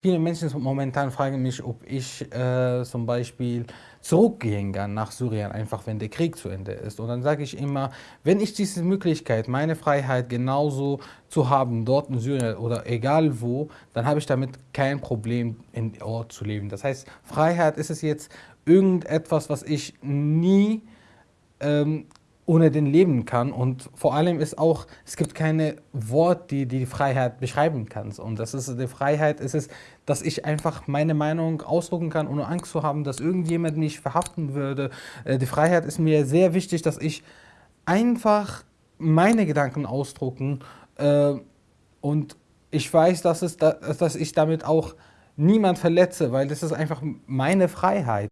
Viele Menschen momentan fragen mich, ob ich äh, zum Beispiel zurückgehen kann nach Syrien, einfach wenn der Krieg zu Ende ist. Und dann sage ich immer, wenn ich diese Möglichkeit, meine Freiheit genauso zu haben, dort in Syrien oder egal wo, dann habe ich damit kein Problem, in Ort zu leben. Das heißt, Freiheit ist es jetzt irgendetwas, was ich nie ähm, ohne den leben kann. Und vor allem ist auch, es gibt keine Wort, die die Freiheit beschreiben kann. Und das ist die Freiheit, ist es, dass ich einfach meine Meinung ausdrucken kann, ohne Angst zu haben, dass irgendjemand mich verhaften würde. Äh, die Freiheit ist mir sehr wichtig, dass ich einfach meine Gedanken ausdrucken äh, und ich weiß, dass, es dass ich damit auch niemand verletze, weil das ist einfach meine Freiheit.